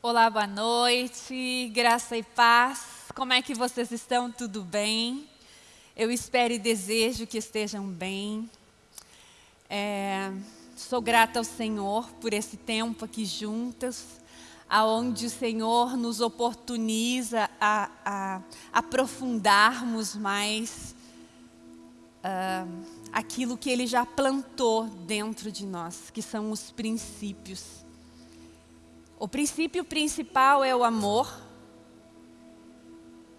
Olá, boa noite, graça e paz. Como é que vocês estão? Tudo bem? Eu espero e desejo que estejam bem. É, sou grata ao Senhor por esse tempo aqui juntas, aonde o Senhor nos oportuniza a, a aprofundarmos mais uh, aquilo que Ele já plantou dentro de nós, que são os princípios. O princípio principal é o amor.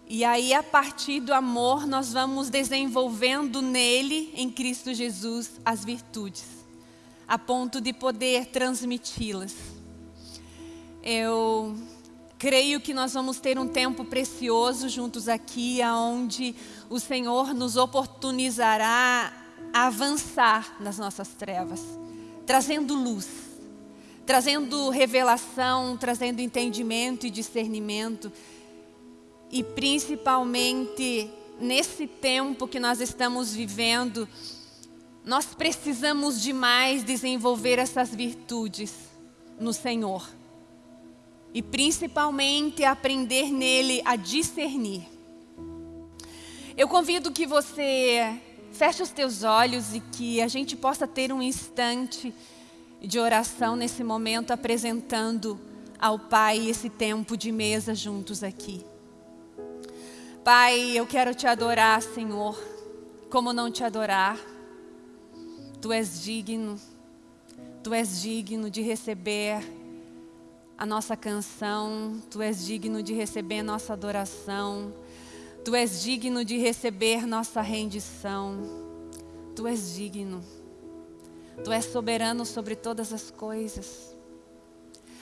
E aí, a partir do amor, nós vamos desenvolvendo nele, em Cristo Jesus, as virtudes, a ponto de poder transmiti-las. Eu creio que nós vamos ter um tempo precioso juntos aqui, onde o Senhor nos oportunizará a avançar nas nossas trevas, trazendo luz trazendo revelação, trazendo entendimento e discernimento. E principalmente nesse tempo que nós estamos vivendo, nós precisamos demais desenvolver essas virtudes no Senhor. E principalmente aprender nele a discernir. Eu convido que você feche os teus olhos e que a gente possa ter um instante de oração nesse momento, apresentando ao Pai esse tempo de mesa juntos aqui. Pai, eu quero te adorar, Senhor. Como não te adorar? Tu és digno, Tu és digno de receber a nossa canção, Tu és digno de receber nossa adoração, Tu és digno de receber nossa rendição, Tu és digno. Tu és soberano sobre todas as coisas.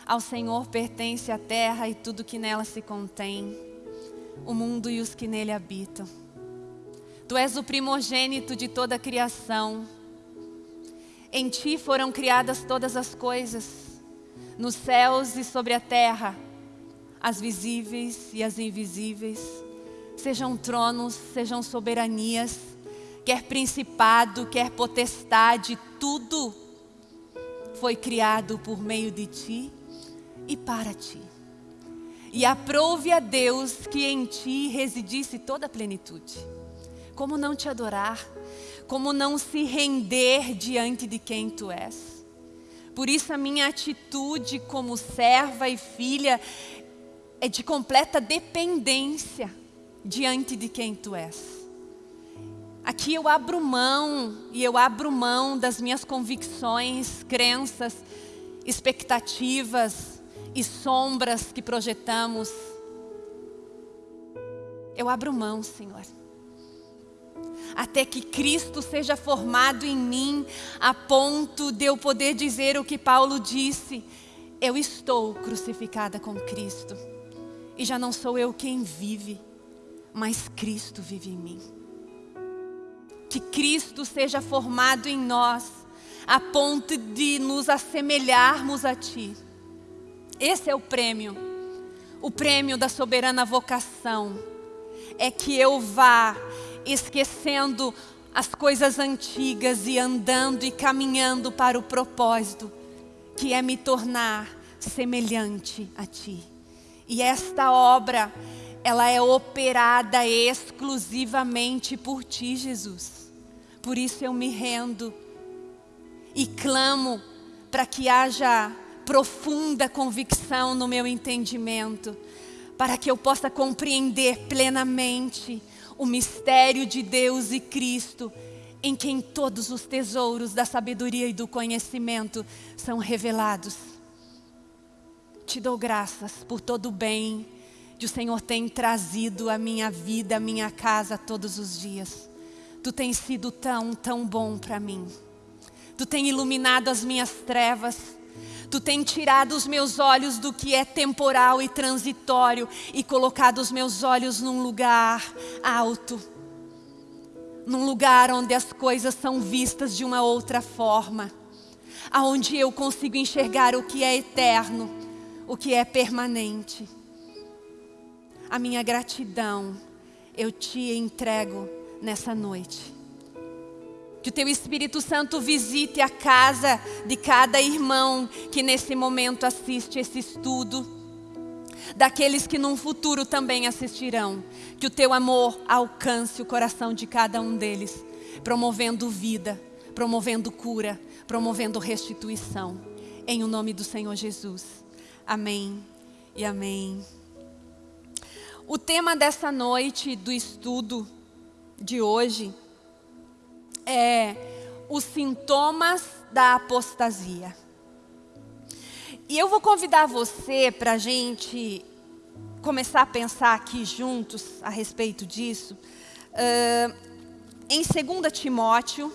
Ao Senhor pertence a terra e tudo que nela se contém, o mundo e os que nele habitam. Tu és o primogênito de toda a criação. Em ti foram criadas todas as coisas, nos céus e sobre a terra, as visíveis e as invisíveis, sejam tronos, sejam soberanias, quer principado, quer potestade, tudo foi criado por meio de ti e para ti. E aprove a Deus que em ti residisse toda a plenitude. Como não te adorar? Como não se render diante de quem tu és? Por isso a minha atitude como serva e filha é de completa dependência diante de quem tu és. Aqui eu abro mão e eu abro mão das minhas convicções, crenças, expectativas e sombras que projetamos. Eu abro mão, Senhor. Até que Cristo seja formado em mim, a ponto de eu poder dizer o que Paulo disse: Eu estou crucificada com Cristo. E já não sou eu quem vive, mas Cristo vive em mim que Cristo seja formado em nós, a ponto de nos assemelharmos a Ti. Esse é o prêmio, o prêmio da soberana vocação. É que eu vá esquecendo as coisas antigas e andando e caminhando para o propósito, que é me tornar semelhante a Ti. E esta obra, ela é operada exclusivamente por Ti, Jesus. Por isso eu me rendo e clamo para que haja profunda convicção no meu entendimento, para que eu possa compreender plenamente o mistério de Deus e Cristo, em quem todos os tesouros da sabedoria e do conhecimento são revelados. Te dou graças por todo o bem que o Senhor tem trazido à minha vida, à minha casa todos os dias. Tu tens sido tão, tão bom para mim. Tu tens iluminado as minhas trevas. Tu tens tirado os meus olhos do que é temporal e transitório e colocado os meus olhos num lugar alto. Num lugar onde as coisas são vistas de uma outra forma. Aonde eu consigo enxergar o que é eterno, o que é permanente. A minha gratidão eu te entrego nessa noite. Que o Teu Espírito Santo visite a casa de cada irmão que nesse momento assiste esse estudo. daqueles que num futuro também assistirão. Que o teu amor alcance o coração de cada um deles, promovendo vida, promovendo cura, promovendo restituição. Em o nome do Senhor Jesus. Amém e amém. O tema dessa noite do estudo de hoje é os sintomas da apostasia. E eu vou convidar você para a gente começar a pensar aqui juntos a respeito disso. Uh, em 2 Timóteo,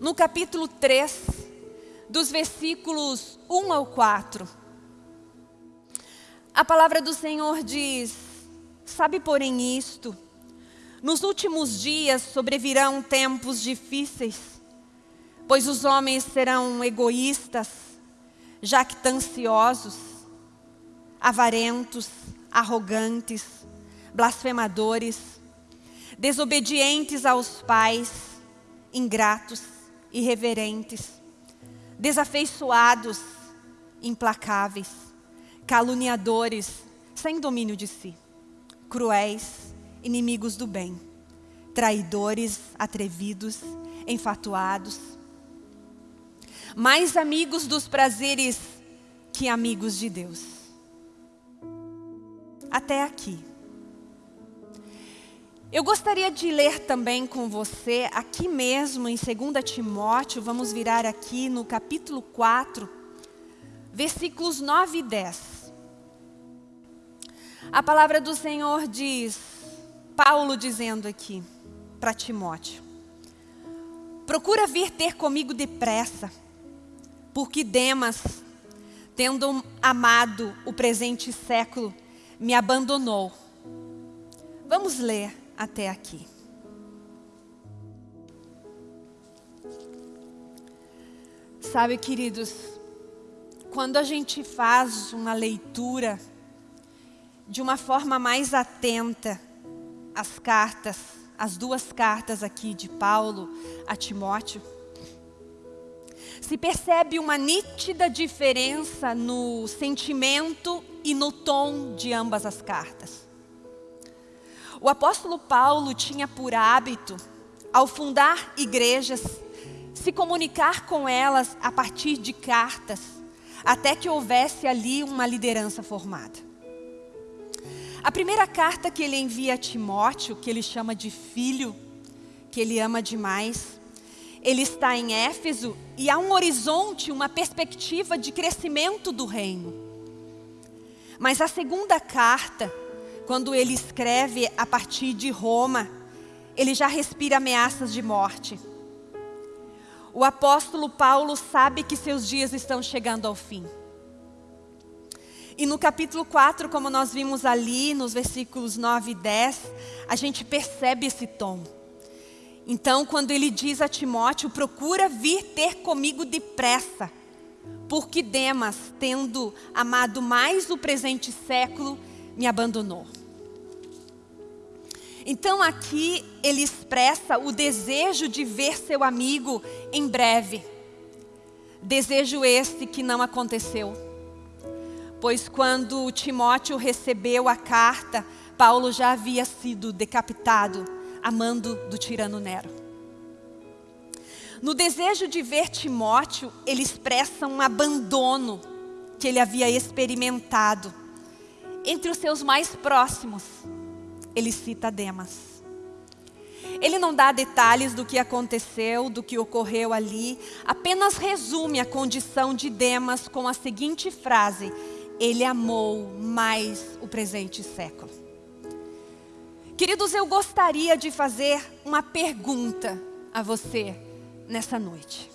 no capítulo 3, dos versículos 1 ao 4. A palavra do Senhor diz, sabe porém isto, nos últimos dias sobrevirão tempos difíceis, pois os homens serão egoístas, jactanciosos, avarentos, arrogantes, blasfemadores, desobedientes aos pais, ingratos, irreverentes, desafeiçoados, implacáveis, caluniadores, sem domínio de si, cruéis, inimigos do bem, traidores, atrevidos, enfatuados, mais amigos dos prazeres que amigos de Deus. Até aqui. Eu gostaria de ler também com você, aqui mesmo em 2 Timóteo, vamos virar aqui no capítulo 4, versículos 9 e 10. A palavra do Senhor diz, Paulo dizendo aqui para Timóteo, procura vir ter comigo depressa, porque Demas, tendo amado o presente século, me abandonou. Vamos ler até aqui. Sabe, queridos, quando a gente faz uma leitura de uma forma mais atenta às cartas, as duas cartas aqui de Paulo a Timóteo, se percebe uma nítida diferença no sentimento e no tom de ambas as cartas. O apóstolo Paulo tinha por hábito, ao fundar igrejas, se comunicar com elas a partir de cartas, até que houvesse ali uma liderança formada. A primeira carta que ele envia a Timóteo, que ele chama de filho, que ele ama demais, ele está em Éfeso e há um horizonte, uma perspectiva de crescimento do reino. Mas a segunda carta, quando ele escreve a partir de Roma, ele já respira ameaças de morte. O apóstolo Paulo sabe que seus dias estão chegando ao fim. E no capítulo 4, como nós vimos ali, nos versículos 9 e 10, a gente percebe esse tom. Então, quando ele diz a Timóteo, procura vir ter comigo depressa, porque Demas, tendo amado mais o presente século, me abandonou. Então aqui ele expressa o desejo de ver seu amigo em breve. Desejo este que não aconteceu. Pois quando Timóteo recebeu a carta, Paulo já havia sido decapitado amando do tirano Nero. No desejo de ver Timóteo, ele expressa um abandono que ele havia experimentado. Entre os seus mais próximos, ele cita Demas. Ele não dá detalhes do que aconteceu, do que ocorreu ali, apenas resume a condição de Demas com a seguinte frase, ele amou mais o presente século. Queridos, eu gostaria de fazer uma pergunta a você nessa noite.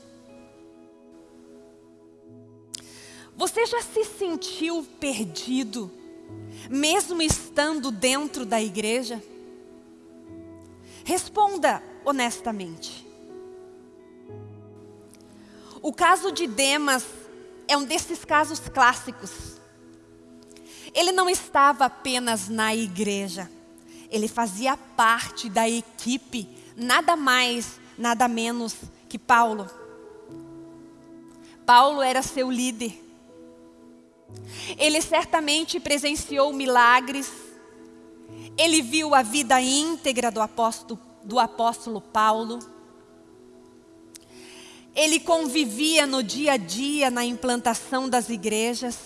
Você já se sentiu perdido, mesmo estando dentro da igreja? Responda honestamente. O caso de Demas é um desses casos clássicos. Ele não estava apenas na igreja ele fazia parte da equipe, nada mais, nada menos que Paulo. Paulo era seu líder. Ele certamente presenciou milagres, ele viu a vida íntegra do apóstolo, do apóstolo Paulo, ele convivia no dia a dia na implantação das igrejas,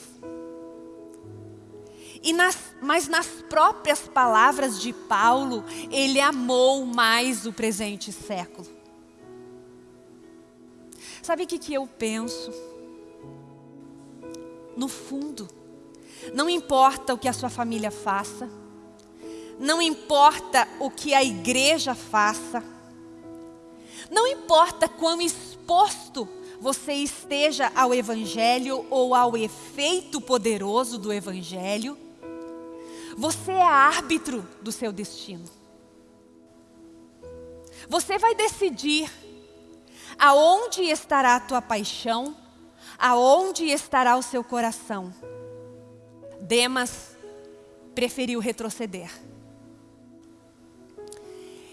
e nas, mas nas próprias palavras de Paulo, ele amou mais o presente século. Sabe o que, que eu penso? No fundo, não importa o que a sua família faça, não importa o que a igreja faça, não importa quão exposto você esteja ao Evangelho ou ao efeito poderoso do Evangelho, você é árbitro do seu destino. Você vai decidir aonde estará a tua paixão, aonde estará o seu coração. Demas preferiu retroceder.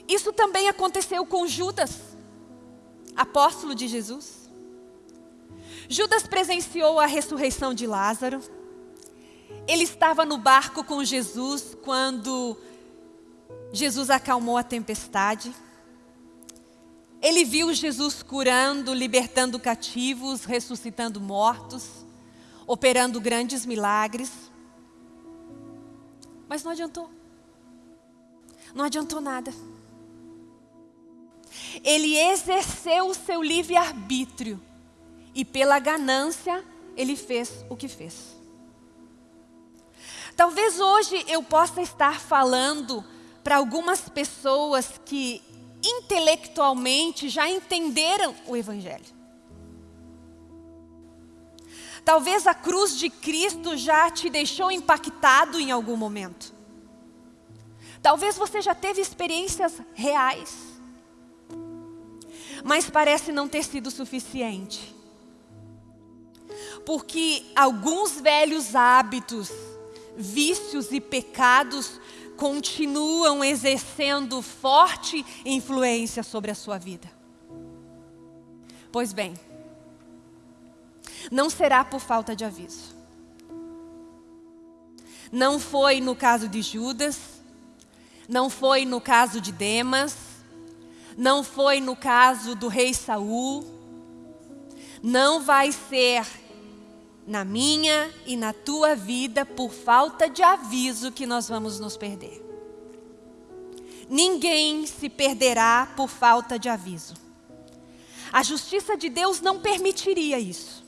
Isso também aconteceu com Judas, apóstolo de Jesus. Judas presenciou a ressurreição de Lázaro ele estava no barco com Jesus quando Jesus acalmou a tempestade. Ele viu Jesus curando, libertando cativos, ressuscitando mortos, operando grandes milagres. Mas não adiantou. Não adiantou nada. Ele exerceu o seu livre-arbítrio e pela ganância ele fez o que fez. Talvez hoje eu possa estar falando para algumas pessoas que intelectualmente já entenderam o Evangelho. Talvez a cruz de Cristo já te deixou impactado em algum momento. Talvez você já teve experiências reais. Mas parece não ter sido suficiente. Porque alguns velhos hábitos vícios e pecados continuam exercendo forte influência sobre a sua vida. Pois bem, não será por falta de aviso. Não foi no caso de Judas, não foi no caso de Demas, não foi no caso do rei Saul, não vai ser na minha e na tua vida por falta de aviso que nós vamos nos perder. Ninguém se perderá por falta de aviso. A justiça de Deus não permitiria isso.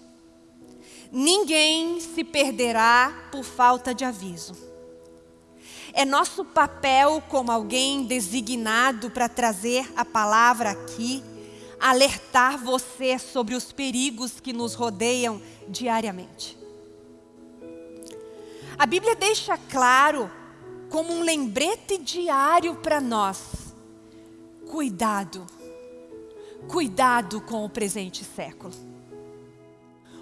Ninguém se perderá por falta de aviso. É nosso papel como alguém designado para trazer a palavra aqui, alertar você sobre os perigos que nos rodeiam diariamente. A Bíblia deixa claro, como um lembrete diário para nós, cuidado, cuidado com o presente século.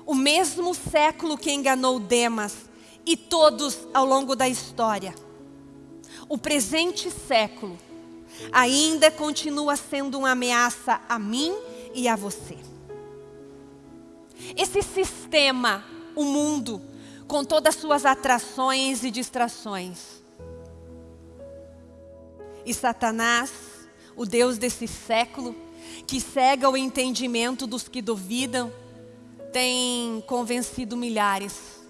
O mesmo século que enganou Demas e todos ao longo da história, o presente século ainda continua sendo uma ameaça a mim e a você. Esse sistema, o mundo, com todas as suas atrações e distrações. E Satanás, o Deus desse século, que cega o entendimento dos que duvidam, tem convencido milhares.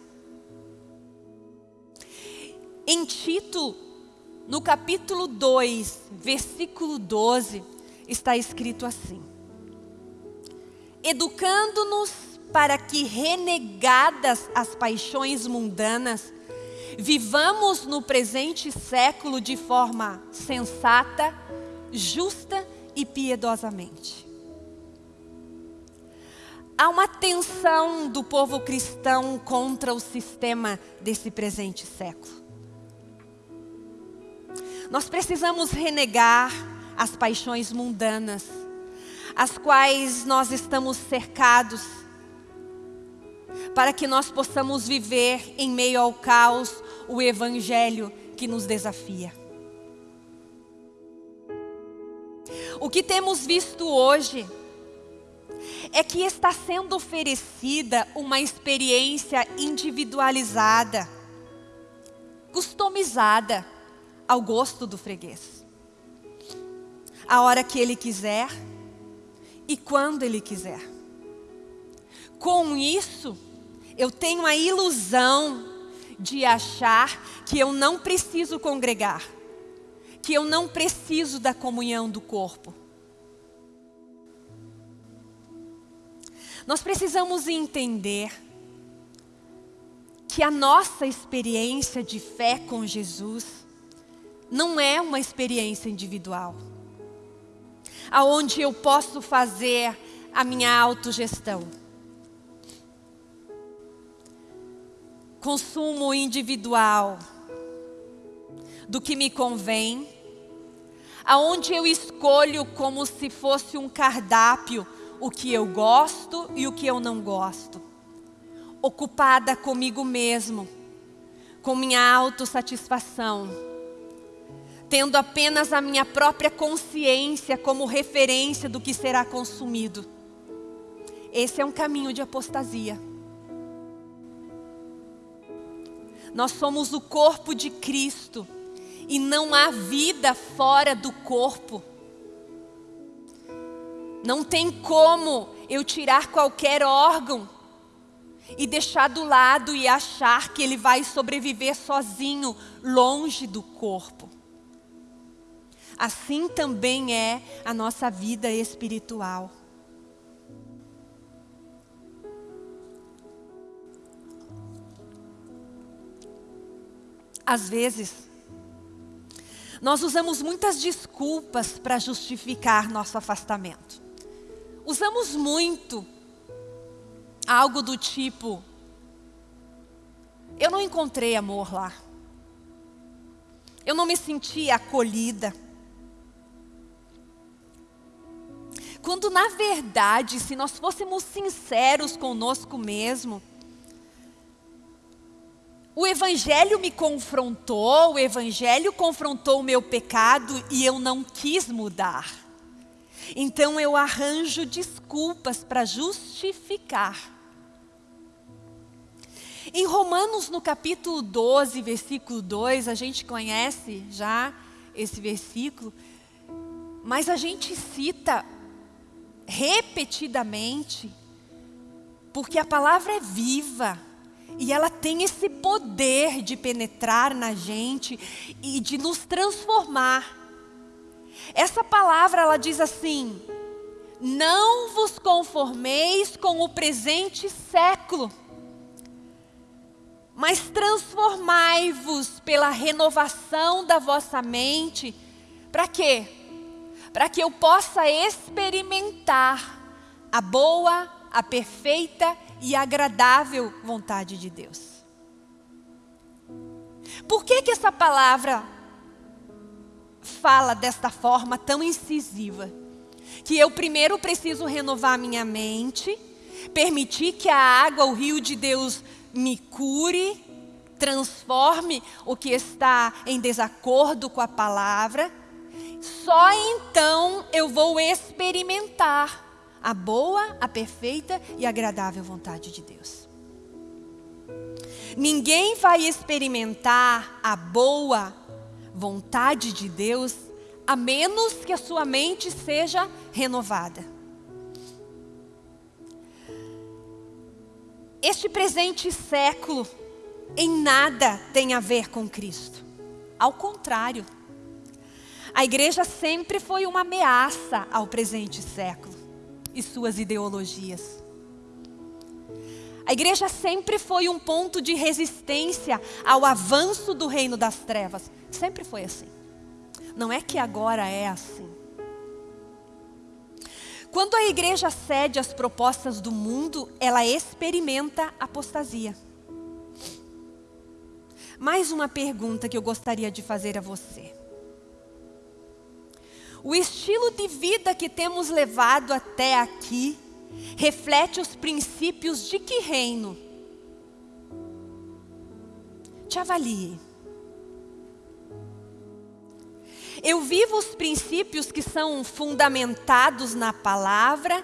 Em Tito, no capítulo 2, versículo 12, está escrito assim: Educando-nos para que, renegadas as paixões mundanas, vivamos no presente século de forma sensata, justa e piedosamente. Há uma tensão do povo cristão contra o sistema desse presente século. Nós precisamos renegar as paixões mundanas, as quais nós estamos cercados para que nós possamos viver em meio ao caos o Evangelho que nos desafia. O que temos visto hoje é que está sendo oferecida uma experiência individualizada, customizada ao gosto do freguês. A hora que ele quiser e quando ele quiser. Com isso, eu tenho a ilusão de achar que eu não preciso congregar, que eu não preciso da comunhão do corpo. Nós precisamos entender que a nossa experiência de fé com Jesus não é uma experiência individual, aonde eu posso fazer a minha autogestão. consumo individual do que me convém, aonde eu escolho como se fosse um cardápio o que eu gosto e o que eu não gosto, ocupada comigo mesmo, com minha autossatisfação, tendo apenas a minha própria consciência como referência do que será consumido. Esse é um caminho de apostasia. Nós somos o corpo de Cristo e não há vida fora do corpo. Não tem como eu tirar qualquer órgão e deixar do lado e achar que ele vai sobreviver sozinho, longe do corpo. Assim também é a nossa vida espiritual. Às vezes, nós usamos muitas desculpas para justificar nosso afastamento. Usamos muito algo do tipo: eu não encontrei amor lá. Eu não me senti acolhida. Quando na verdade, se nós fôssemos sinceros conosco mesmo, o Evangelho me confrontou, o Evangelho confrontou o meu pecado e eu não quis mudar. Então eu arranjo desculpas para justificar. Em Romanos, no capítulo 12, versículo 2, a gente conhece já esse versículo, mas a gente cita repetidamente, porque a palavra é viva e ela tem esse poder de penetrar na gente e de nos transformar. Essa palavra ela diz assim: Não vos conformeis com o presente século, mas transformai-vos pela renovação da vossa mente. Para quê? Para que eu possa experimentar a boa, a perfeita e agradável vontade de Deus. Por que que essa palavra fala desta forma tão incisiva? Que eu primeiro preciso renovar minha mente, permitir que a água, o rio de Deus me cure, transforme o que está em desacordo com a palavra. Só então eu vou experimentar a boa, a perfeita e agradável vontade de Deus. Ninguém vai experimentar a boa vontade de Deus a menos que a sua mente seja renovada. Este presente século em nada tem a ver com Cristo. Ao contrário, a igreja sempre foi uma ameaça ao presente século e suas ideologias. A igreja sempre foi um ponto de resistência ao avanço do reino das trevas. Sempre foi assim. Não é que agora é assim. Quando a igreja cede às propostas do mundo, ela experimenta apostasia. Mais uma pergunta que eu gostaria de fazer a você. O estilo de vida que temos levado até aqui reflete os princípios de que reino? Te avalie. Eu vivo os princípios que são fundamentados na palavra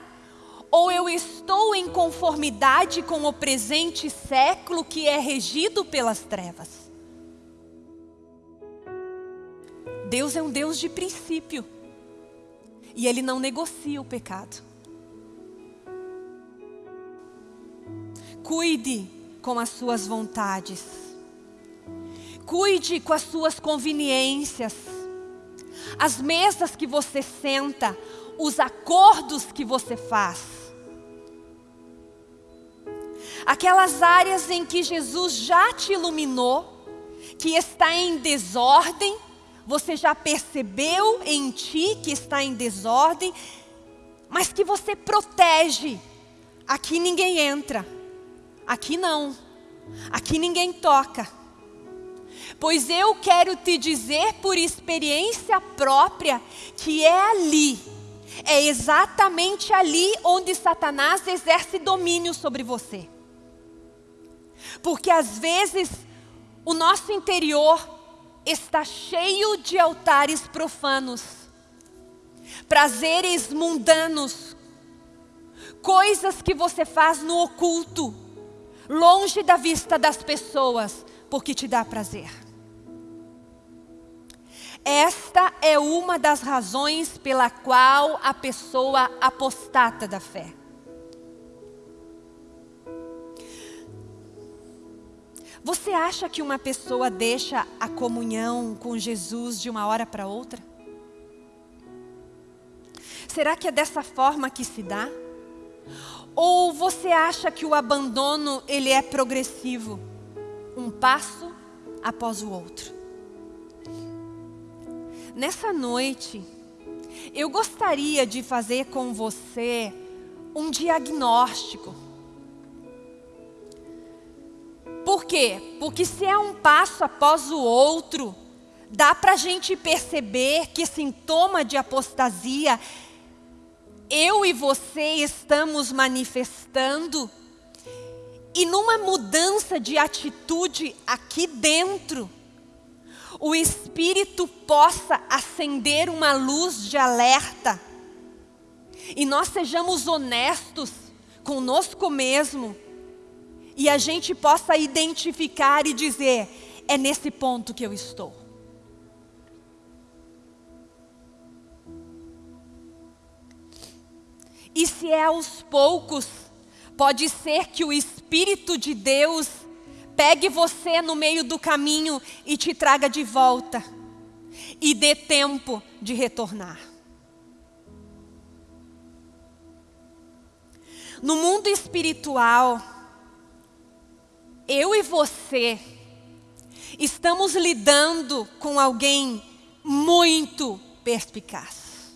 Ou eu estou em conformidade com o presente século que é regido pelas trevas? Deus é um Deus de princípio. E Ele não negocia o pecado. Cuide com as suas vontades. Cuide com as suas conveniências. As mesas que você senta, os acordos que você faz. Aquelas áreas em que Jesus já te iluminou, que está em desordem, você já percebeu em ti que está em desordem, mas que você protege. Aqui ninguém entra, aqui não, aqui ninguém toca. Pois eu quero te dizer por experiência própria que é ali é exatamente ali onde Satanás exerce domínio sobre você. Porque às vezes o nosso interior está cheio de altares profanos, prazeres mundanos, coisas que você faz no oculto, longe da vista das pessoas, porque te dá prazer. Esta é uma das razões pela qual a pessoa apostata da fé. Você acha que uma pessoa deixa a comunhão com Jesus de uma hora para outra? Será que é dessa forma que se dá? Ou você acha que o abandono ele é progressivo, um passo após o outro? Nessa noite, eu gostaria de fazer com você um diagnóstico. Por quê? Porque se é um passo após o outro, dá para a gente perceber que sintoma de apostasia eu e você estamos manifestando e numa mudança de atitude aqui dentro, o Espírito possa acender uma luz de alerta e nós sejamos honestos conosco mesmo e a gente possa identificar e dizer: é nesse ponto que eu estou. E se é aos poucos, pode ser que o Espírito de Deus pegue você no meio do caminho e te traga de volta. E dê tempo de retornar. No mundo espiritual, eu e você estamos lidando com alguém muito perspicaz,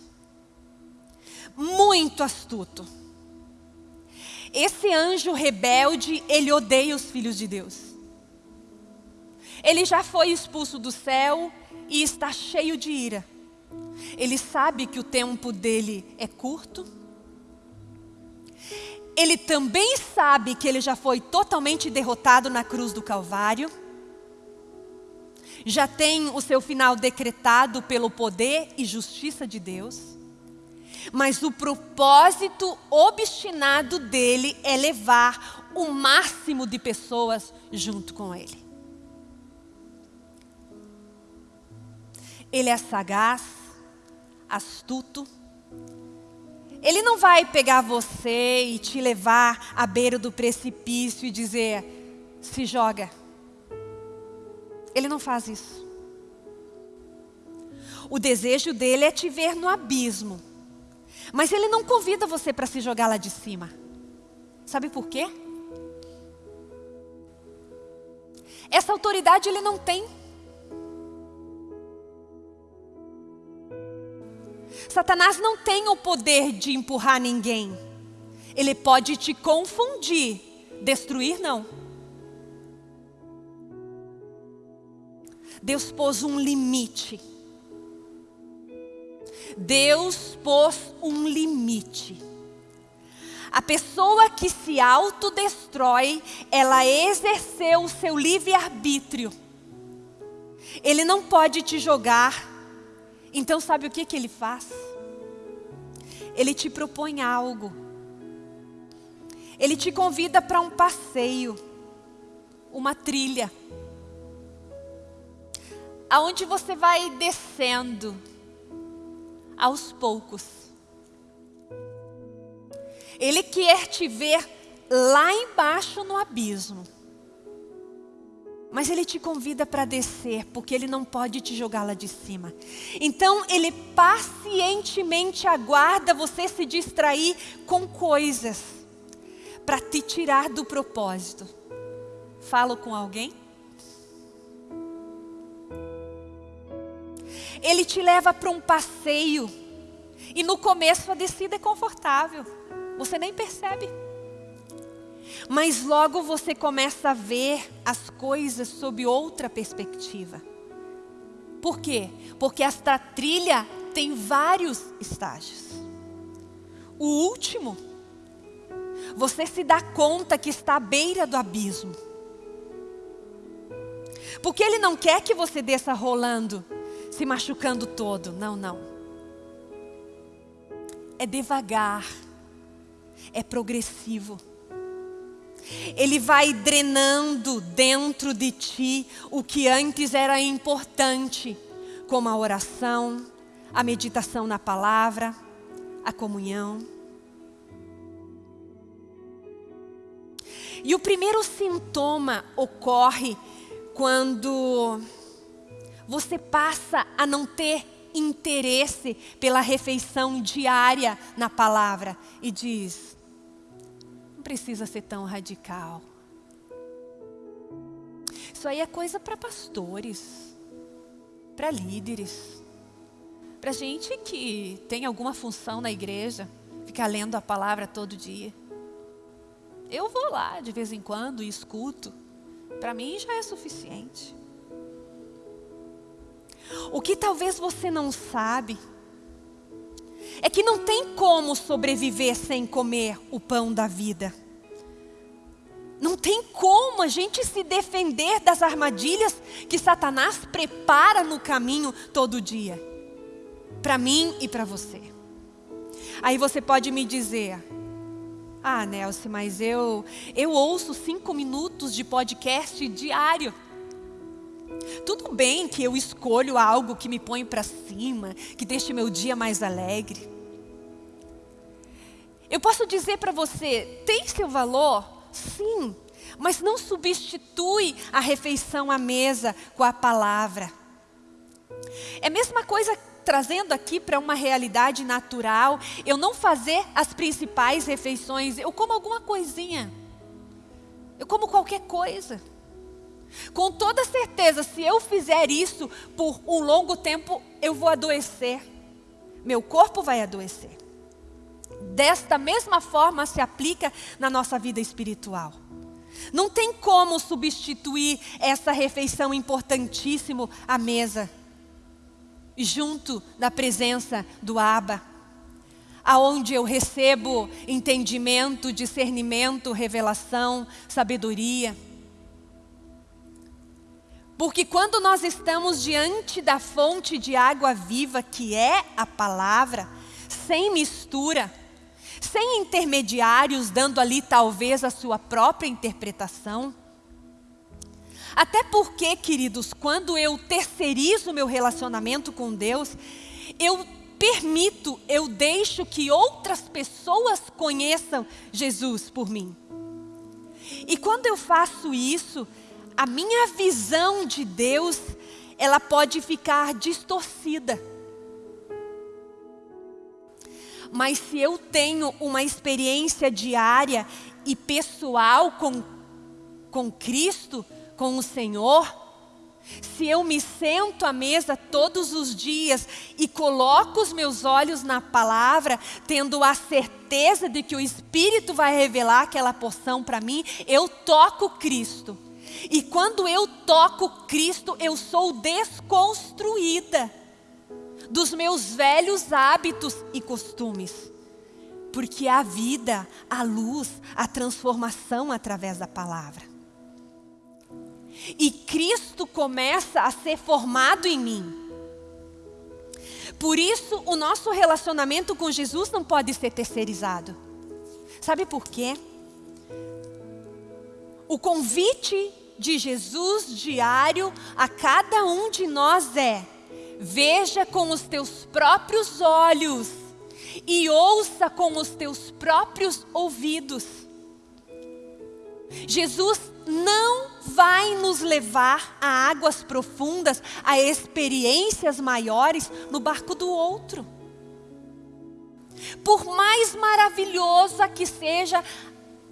muito astuto. Esse anjo rebelde, ele odeia os filhos de Deus. Ele já foi expulso do céu e está cheio de ira. Ele sabe que o tempo dele é curto. Ele também sabe que ele já foi totalmente derrotado na cruz do Calvário. Já tem o seu final decretado pelo poder e justiça de Deus. Mas o propósito obstinado dele é levar o máximo de pessoas junto com ele. Ele é sagaz, astuto. Ele não vai pegar você e te levar à beira do precipício e dizer, se joga. Ele não faz isso. O desejo dele é te ver no abismo. Mas ele não convida você para se jogar lá de cima. Sabe por quê? Essa autoridade ele não tem. Satanás não tem o poder de empurrar ninguém. Ele pode te confundir, destruir não. Deus pôs um limite. Deus pôs um limite. A pessoa que se autodestrói, ela exerceu o seu livre-arbítrio. Ele não pode te jogar então sabe o que, que ele faz? Ele te propõe algo. Ele te convida para um passeio, uma trilha, aonde você vai descendo aos poucos. Ele quer te ver lá embaixo no abismo. Mas ele te convida para descer, porque ele não pode te jogar lá de cima. Então ele pacientemente aguarda você se distrair com coisas para te tirar do propósito. Falo com alguém? Ele te leva para um passeio e no começo a descida é confortável. Você nem percebe. Mas logo você começa a ver as coisas sob outra perspectiva. Por quê? Porque esta trilha tem vários estágios. O último, você se dá conta que está à beira do abismo. Porque ele não quer que você desça rolando, se machucando todo. Não, não. É devagar, é progressivo. Ele vai drenando dentro de ti o que antes era importante, como a oração, a meditação na palavra, a comunhão. E o primeiro sintoma ocorre quando você passa a não ter interesse pela refeição diária na palavra e diz: não precisa ser tão radical. Isso aí é coisa para pastores, para líderes, para gente que tem alguma função na igreja, ficar lendo a palavra todo dia. Eu vou lá de vez em quando e escuto. Para mim já é suficiente. O que talvez você não sabe é que não tem como sobreviver sem comer o pão da vida. Não tem como a gente se defender das armadilhas que Satanás prepara no caminho todo dia. Para mim e para você. Aí você pode me dizer, ah Nelson, mas eu, eu ouço cinco minutos de podcast diário. Tudo bem que eu escolho algo que me põe para cima, que deixe meu dia mais alegre. Eu posso dizer para você, tem seu valor? Sim, mas não substitui a refeição à mesa com a palavra. É a mesma coisa trazendo aqui para uma realidade natural, eu não fazer as principais refeições, eu como alguma coisinha. Eu como qualquer coisa. Com toda certeza, se eu fizer isso por um longo tempo, eu vou adoecer. Meu corpo vai adoecer. Desta mesma forma se aplica na nossa vida espiritual. Não tem como substituir essa refeição importantíssima à mesa, junto da presença do Abba, aonde eu recebo entendimento, discernimento, revelação, sabedoria. Porque quando nós estamos diante da fonte de água viva, que é a palavra, sem mistura, sem intermediários dando ali talvez a sua própria interpretação. Até porque, queridos, quando eu terceirizo meu relacionamento com Deus, eu permito, eu deixo que outras pessoas conheçam Jesus por mim. E quando eu faço isso, a minha visão de Deus, ela pode ficar distorcida. Mas se eu tenho uma experiência diária e pessoal com, com Cristo, com o Senhor, se eu me sento à mesa todos os dias e coloco os meus olhos na palavra, tendo a certeza de que o Espírito vai revelar aquela porção para mim, eu toco Cristo. E quando eu toco Cristo, eu sou desconstruída dos meus velhos hábitos e costumes. Porque a vida, a luz, a transformação através da palavra. E Cristo começa a ser formado em mim. Por isso, o nosso relacionamento com Jesus não pode ser terceirizado. Sabe por quê? O convite de Jesus diário a cada um de nós é: veja com os teus próprios olhos e ouça com os teus próprios ouvidos. Jesus não vai nos levar a águas profundas, a experiências maiores no barco do outro. Por mais maravilhosa que seja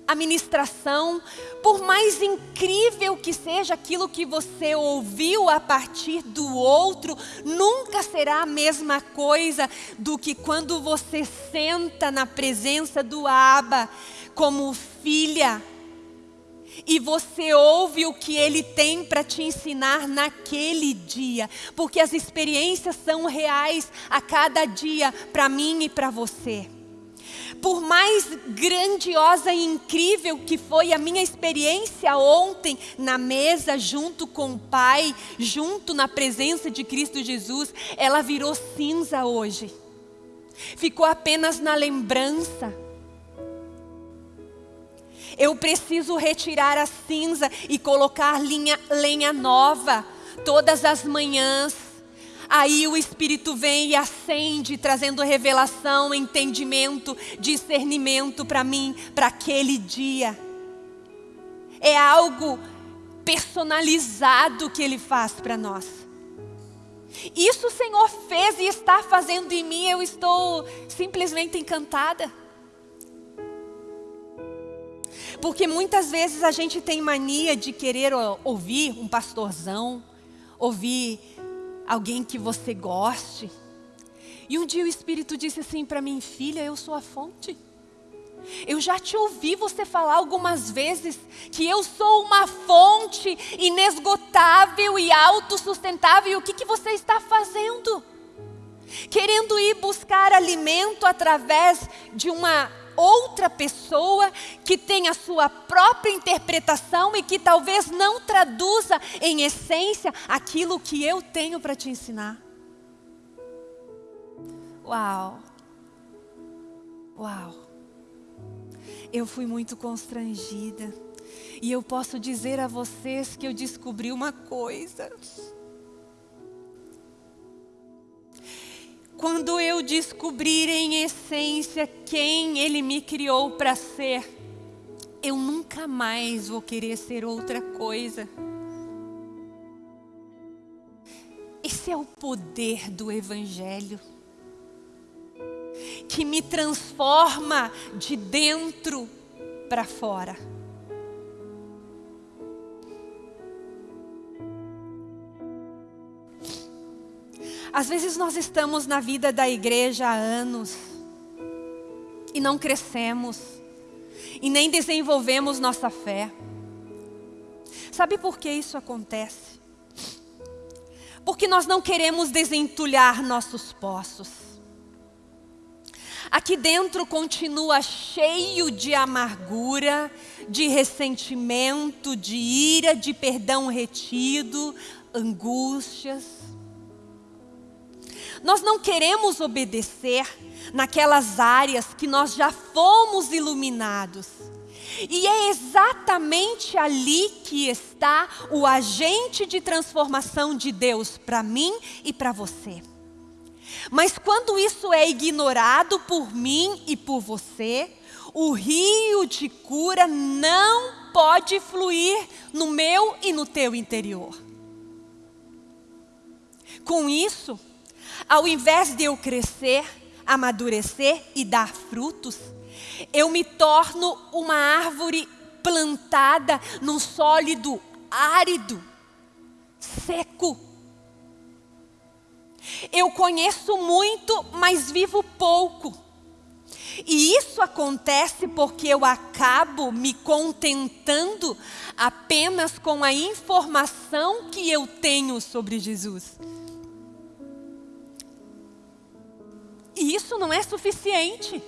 a ministração, por mais incrível que seja aquilo que você ouviu a partir do outro, nunca será a mesma coisa do que quando você senta na presença do Abba como filha e você ouve o que ele tem para te ensinar naquele dia, porque as experiências são reais a cada dia para mim e para você por mais grandiosa e incrível que foi a minha experiência ontem na mesa, junto com o Pai, junto na presença de Cristo Jesus, ela virou cinza hoje. Ficou apenas na lembrança. Eu preciso retirar a cinza e colocar linha, lenha nova todas as manhãs Aí o Espírito vem e acende, trazendo revelação, entendimento, discernimento para mim, para aquele dia. É algo personalizado que Ele faz para nós. Isso o Senhor fez e está fazendo em mim, eu estou simplesmente encantada. Porque muitas vezes a gente tem mania de querer ouvir um pastorzão, ouvir alguém que você goste. E um dia o Espírito disse assim para mim, filha, eu sou a fonte. Eu já te ouvi você falar algumas vezes que eu sou uma fonte inesgotável e autossustentável. E o que, que você está fazendo? Querendo ir buscar alimento através de uma outra pessoa que tem a sua própria interpretação e que talvez não traduza em essência aquilo que eu tenho para te ensinar. Uau! Uau! Eu fui muito constrangida. E eu posso dizer a vocês que eu descobri uma coisa. Quando eu descobrir em essência quem Ele me criou para ser, eu nunca mais vou querer ser outra coisa. Esse é o poder do Evangelho, que me transforma de dentro para fora. Às vezes nós estamos na vida da igreja há anos e não crescemos e nem desenvolvemos nossa fé. Sabe por que isso acontece? Porque nós não queremos desentulhar nossos poços. Aqui dentro continua cheio de amargura, de ressentimento, de ira, de perdão retido, angústias. Nós não queremos obedecer naquelas áreas que nós já fomos iluminados. E é exatamente ali que está o agente de transformação de Deus para mim e para você. Mas quando isso é ignorado por mim e por você, o rio de cura não pode fluir no meu e no teu interior. Com isso, ao invés de eu crescer, amadurecer e dar frutos, eu me torno uma árvore plantada num sólido árido, seco. Eu conheço muito, mas vivo pouco. E isso acontece porque eu acabo me contentando apenas com a informação que eu tenho sobre Jesus. Isso não é suficiente.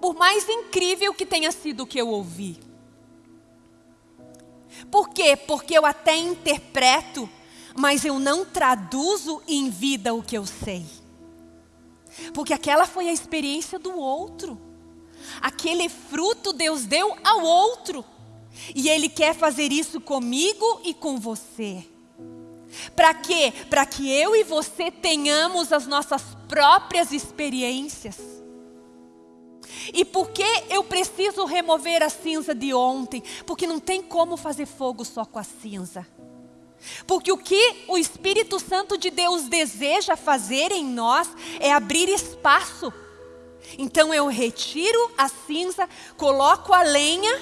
Por mais incrível que tenha sido o que eu ouvi. Por quê? Porque eu até interpreto, mas eu não traduzo em vida o que eu sei. Porque aquela foi a experiência do outro. Aquele fruto Deus deu ao outro. E Ele quer fazer isso comigo e com você. Para quê? Para que eu e você tenhamos as nossas próprias experiências. E por que eu preciso remover a cinza de ontem? Porque não tem como fazer fogo só com a cinza. Porque o que o Espírito Santo de Deus deseja fazer em nós é abrir espaço. Então eu retiro a cinza, coloco a lenha,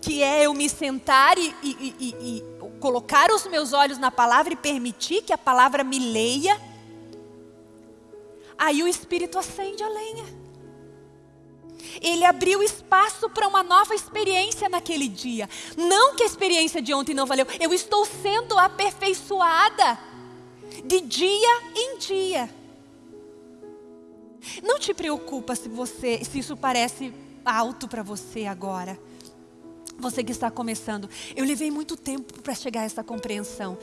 que é eu me sentar e, e, e, colocar os meus olhos na palavra e permitir que a palavra me leia. Aí o Espírito acende a lenha. Ele abriu espaço para uma nova experiência naquele dia. Não que a experiência de ontem não valeu. Eu estou sendo aperfeiçoada de dia em dia. Não te preocupa se você, se isso parece alto para você agora. Você que está começando, eu levei muito tempo para chegar a essa compreensão.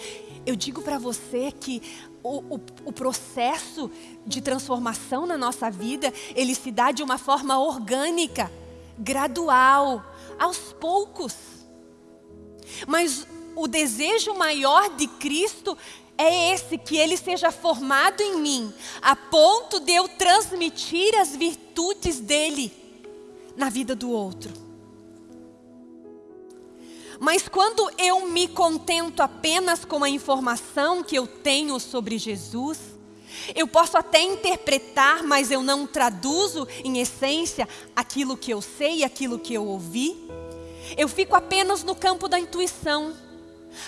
Eu digo para você que o, o, o, processo de transformação na nossa vida, ele se dá de uma forma orgânica, gradual, aos poucos. Mas o desejo maior de Cristo é esse, que Ele seja formado em mim, a ponto de eu transmitir as virtudes dEle na vida do outro. Mas quando eu me contento apenas com a informação que eu tenho sobre Jesus, eu posso até interpretar, mas eu não traduzo em essência aquilo que eu sei, aquilo que eu ouvi. Eu fico apenas no campo da intuição,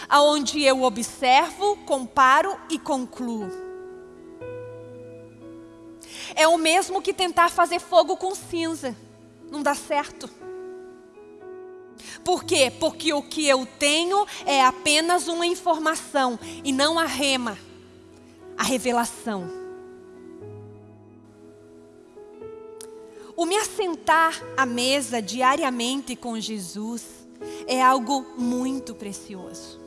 aonde eu observo, comparo e concluo. É o mesmo que tentar fazer fogo com cinza. Não dá certo. Por quê? Porque o que eu tenho é apenas uma informação e não a rema, a revelação. O me assentar à mesa diariamente com Jesus é algo muito precioso.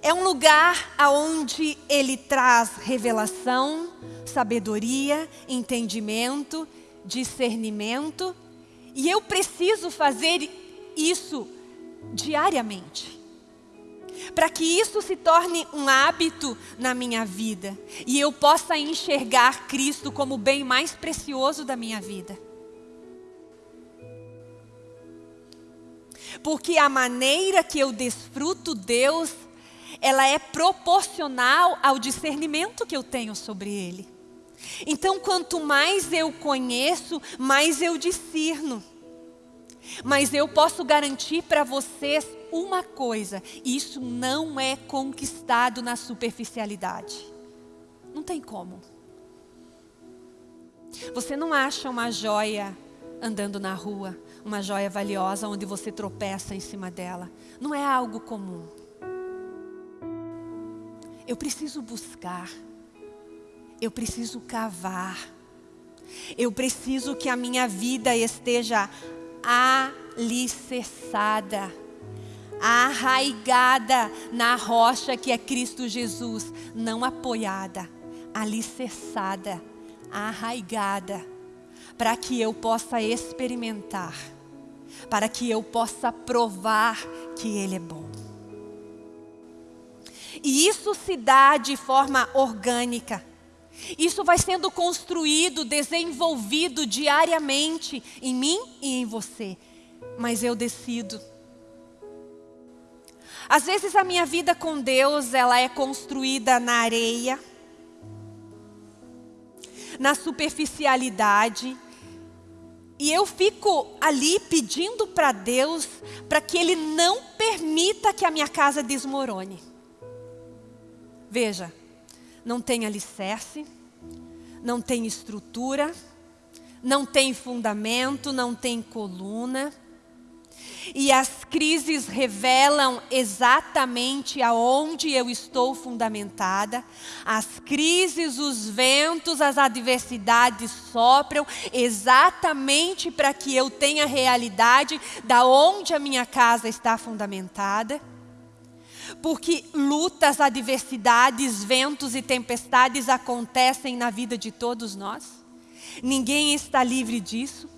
É um lugar aonde ele traz revelação, sabedoria, entendimento, discernimento e eu preciso fazer isso diariamente. Para que isso se torne um hábito na minha vida. E eu possa enxergar Cristo como o bem mais precioso da minha vida. Porque a maneira que eu desfruto Deus, ela é proporcional ao discernimento que eu tenho sobre Ele. Então, quanto mais eu conheço, mais eu discerno. Mas eu posso garantir para vocês uma coisa: isso não é conquistado na superficialidade. Não tem como. Você não acha uma joia andando na rua, uma joia valiosa onde você tropeça em cima dela. Não é algo comum. Eu preciso buscar eu preciso cavar. Eu preciso que a minha vida esteja alicerçada, arraigada na rocha que é Cristo Jesus, não apoiada, alicerçada, arraigada, para que eu possa experimentar, para que eu possa provar que Ele é bom. E isso se dá de forma orgânica. Isso vai sendo construído, desenvolvido diariamente em mim e em você. Mas eu decido. Às vezes a minha vida com Deus, ela é construída na areia, na superficialidade, e eu fico ali pedindo para Deus para que Ele não permita que a minha casa desmorone. Veja, não tem alicerce, não tem estrutura, não tem fundamento, não tem coluna. E as crises revelam exatamente aonde eu estou fundamentada. As crises, os ventos, as adversidades sopram exatamente para que eu tenha realidade da onde a minha casa está fundamentada porque lutas, adversidades, ventos e tempestades acontecem na vida de todos nós. Ninguém está livre disso.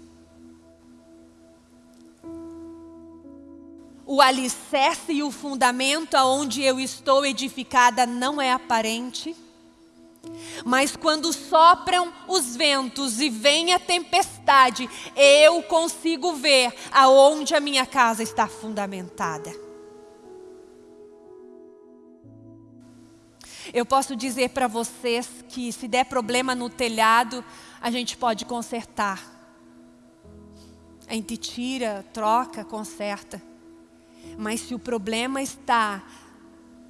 O alicerce e o fundamento aonde eu estou edificada não é aparente. Mas quando sopram os ventos e vem a tempestade, eu consigo ver aonde a minha casa está fundamentada. Eu posso dizer para vocês que se der problema no telhado, a gente pode consertar. A gente tira, troca, conserta. Mas se o problema está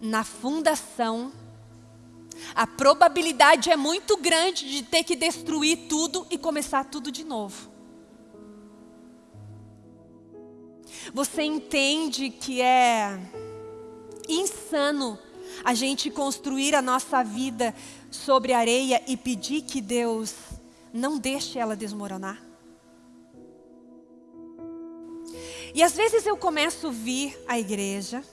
na fundação, a probabilidade é muito grande de ter que destruir tudo e começar tudo de novo. Você entende que é insano a gente construir a nossa vida sobre areia e pedir que Deus não deixe ela desmoronar? E às vezes eu começo a vir à igreja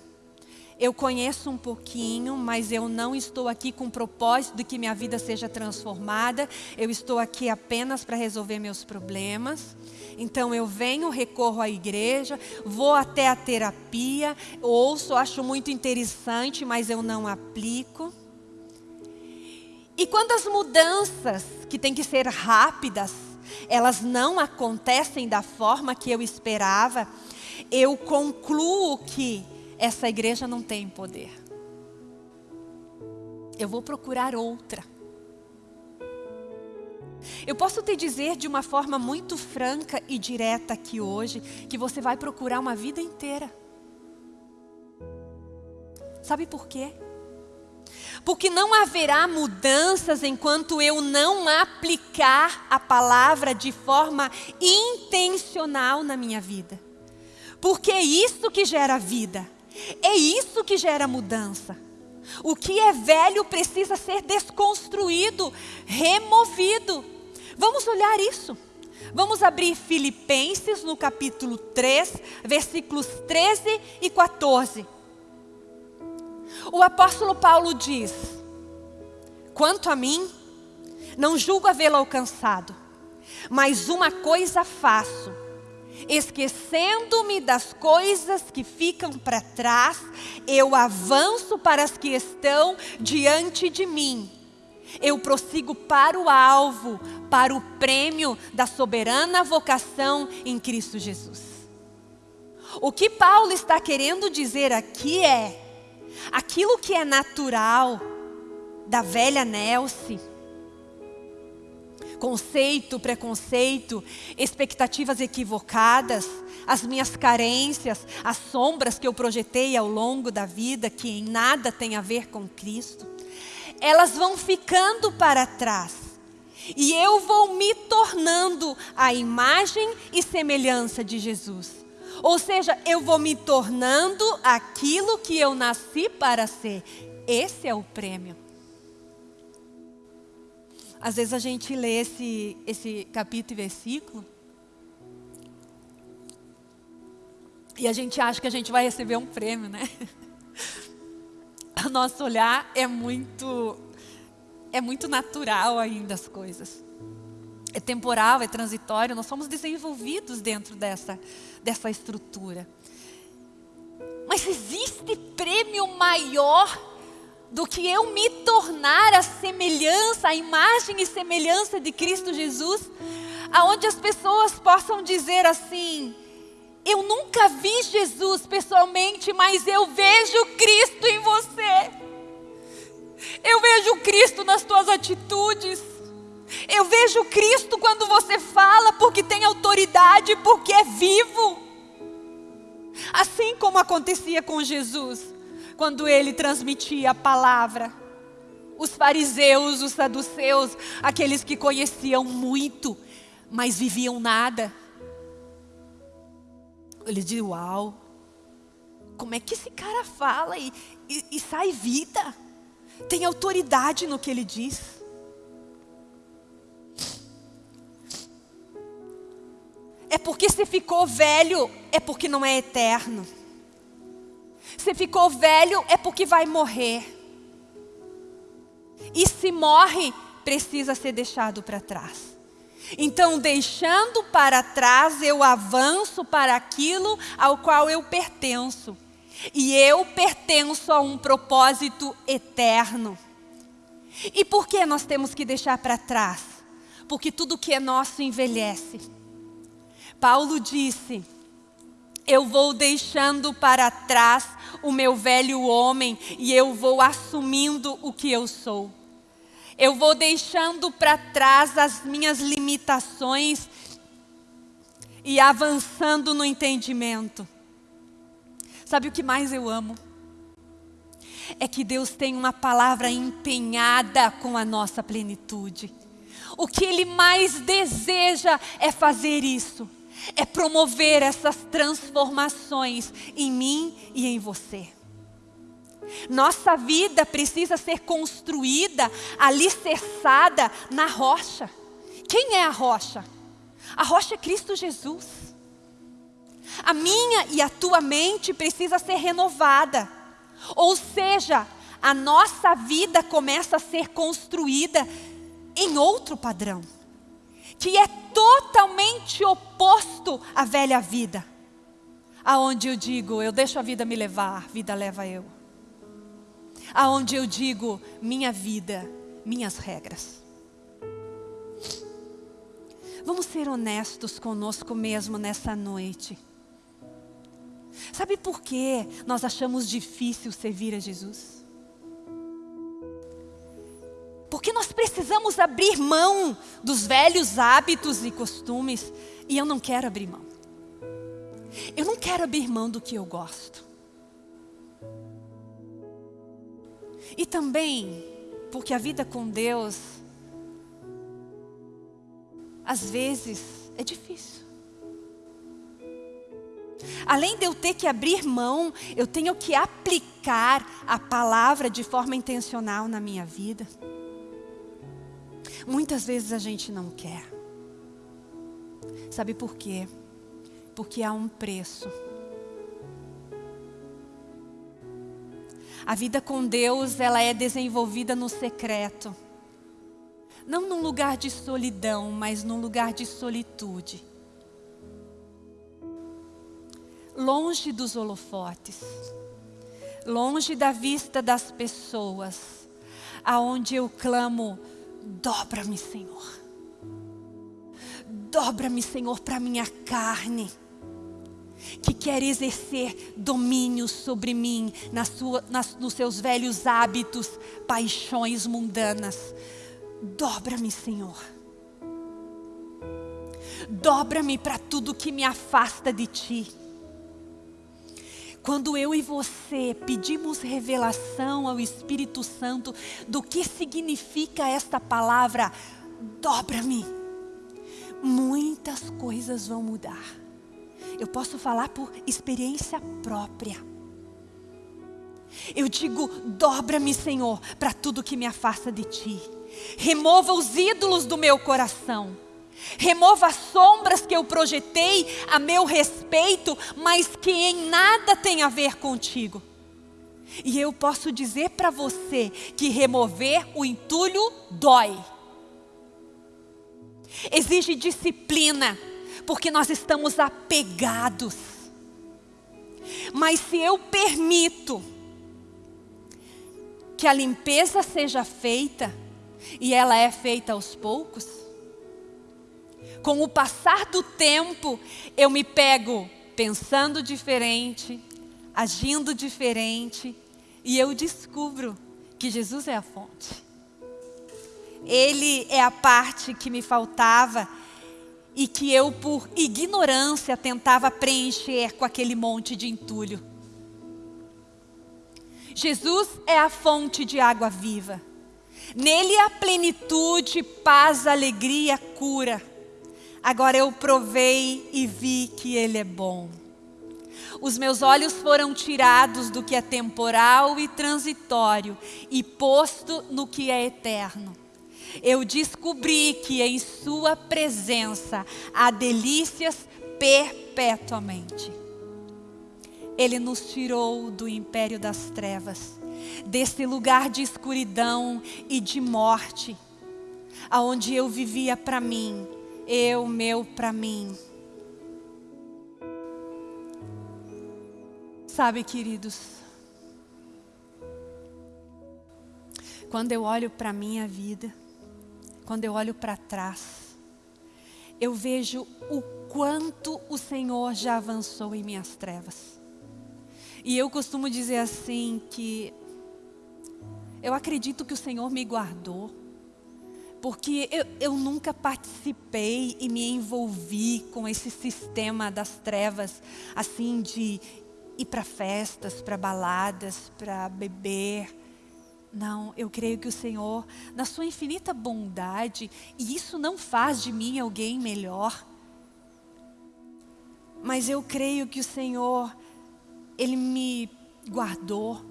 eu conheço um pouquinho, mas eu não estou aqui com o propósito de que minha vida seja transformada. Eu estou aqui apenas para resolver meus problemas. Então eu venho, recorro à igreja, vou até a terapia, ouço, acho muito interessante, mas eu não aplico. E quando as mudanças, que têm que ser rápidas, elas não acontecem da forma que eu esperava, eu concluo que essa igreja não tem poder. Eu vou procurar outra. Eu posso te dizer de uma forma muito franca e direta aqui hoje, que você vai procurar uma vida inteira. Sabe por quê? Porque não haverá mudanças enquanto eu não aplicar a palavra de forma intencional na minha vida. Porque é isso que gera vida. É isso que gera mudança. O que é velho precisa ser desconstruído, removido. Vamos olhar isso. Vamos abrir Filipenses no capítulo 3, versículos 13 e 14. O apóstolo Paulo diz: Quanto a mim, não julgo havê-lo alcançado, mas uma coisa faço esquecendo-me das coisas que ficam para trás, eu avanço para as que estão diante de mim. Eu prossigo para o alvo, para o prêmio da soberana vocação em Cristo Jesus. O que Paulo está querendo dizer aqui é: aquilo que é natural da velha Nelce, conceito, preconceito, expectativas equivocadas, as minhas carências, as sombras que eu projetei ao longo da vida, que em nada tem a ver com Cristo, elas vão ficando para trás. E eu vou me tornando a imagem e semelhança de Jesus. Ou seja, eu vou me tornando aquilo que eu nasci para ser. Esse é o prêmio. Às vezes a gente lê esse, esse capítulo e versículo e a gente acha que a gente vai receber um prêmio, né? O nosso olhar é muito, é muito natural ainda as coisas. É temporal, é transitório, nós somos desenvolvidos dentro dessa, dessa estrutura. Mas existe prêmio maior do que eu me tornar a semelhança, a imagem e semelhança de Cristo Jesus, aonde as pessoas possam dizer assim: eu nunca vi Jesus pessoalmente, mas eu vejo Cristo em você. Eu vejo Cristo nas tuas atitudes. Eu vejo Cristo quando você fala, porque tem autoridade, porque é vivo. Assim como acontecia com Jesus quando ele transmitia a palavra. Os fariseus, os saduceus, aqueles que conheciam muito, mas viviam nada. Ele diz: Uau, como é que esse cara fala e, e, e sai vida? Tem autoridade no que ele diz. É porque se ficou velho, é porque não é eterno. Se ficou velho, é porque vai morrer. E se morre, precisa ser deixado para trás. Então, deixando para trás, eu avanço para aquilo ao qual eu pertenço. E eu pertenço a um propósito eterno. E por que nós temos que deixar para trás? Porque tudo que é nosso envelhece. Paulo disse, eu vou deixando para trás o meu velho homem e eu vou assumindo o que eu sou. Eu vou deixando para trás as minhas limitações e avançando no entendimento. Sabe o que mais eu amo? É que Deus tem uma palavra empenhada com a nossa plenitude. O que Ele mais deseja é fazer isso, é promover essas transformações em mim e em você. Nossa vida precisa ser construída, alicerçada na rocha. Quem é a rocha? A rocha é Cristo Jesus. A minha e a tua mente precisa ser renovada. Ou seja, a nossa vida começa a ser construída em outro padrão, que é totalmente oposto à velha vida. Aonde eu digo, eu deixo a vida me levar, vida leva eu. Aonde eu digo, minha vida, minhas regras. Vamos ser honestos conosco mesmo nessa noite. Sabe por que nós achamos difícil servir a Jesus? Precisamos abrir mão dos velhos hábitos e costumes e eu não quero abrir mão. Eu não quero abrir mão do que eu gosto. E também porque a vida com Deus às vezes é difícil. Além de eu ter que abrir mão, eu tenho que aplicar a palavra de forma intencional na minha vida. Muitas vezes a gente não quer. Sabe por quê? Porque há um preço. A vida com Deus, ela é desenvolvida no secreto. Não num lugar de solidão, mas num lugar de solitude longe dos holofotes, longe da vista das pessoas, aonde eu clamo, dobra-me, Senhor. Dobra-me, Senhor, para minha carne, que quer exercer domínio sobre mim, na sua, nas, nos seus velhos hábitos, paixões mundanas. Dobra-me, Senhor. Dobra-me para tudo que me afasta de Ti. Quando eu e você pedimos revelação ao Espírito Santo do que significa esta palavra, dobra-me, muitas coisas vão mudar. Eu posso falar por experiência própria. Eu digo, dobra-me, Senhor, para tudo que me afasta de Ti. Remova os ídolos do meu coração Remova as sombras que eu projetei a meu respeito, mas que em nada tem a ver contigo. E eu posso dizer para você que remover o entulho dói. Exige disciplina, porque nós estamos apegados. Mas se eu permito que a limpeza seja feita, e ela é feita aos poucos, com o passar do tempo, eu me pego pensando diferente, agindo diferente, e eu descubro que Jesus é a fonte. Ele é a parte que me faltava e que eu, por ignorância, tentava preencher com aquele monte de entulho. Jesus é a fonte de água viva. Nele há plenitude, paz, alegria, cura. Agora eu provei e vi que Ele é bom. Os meus olhos foram tirados do que é temporal e transitório e posto no que é eterno. Eu descobri que em Sua presença há delícias perpetuamente. Ele nos tirou do império das trevas, desse lugar de escuridão e de morte, aonde eu vivia para mim eu, meu para mim. Sabe, queridos, quando eu olho para a minha vida, quando eu olho para trás, eu vejo o quanto o Senhor já avançou em minhas trevas. E eu costumo dizer assim que eu acredito que o Senhor me guardou, porque eu, eu nunca participei e me envolvi com esse sistema das trevas, assim de ir para festas, para baladas, para beber. Não, eu creio que o Senhor, na sua infinita bondade, e isso não faz de mim alguém melhor, mas eu creio que o Senhor, Ele me guardou.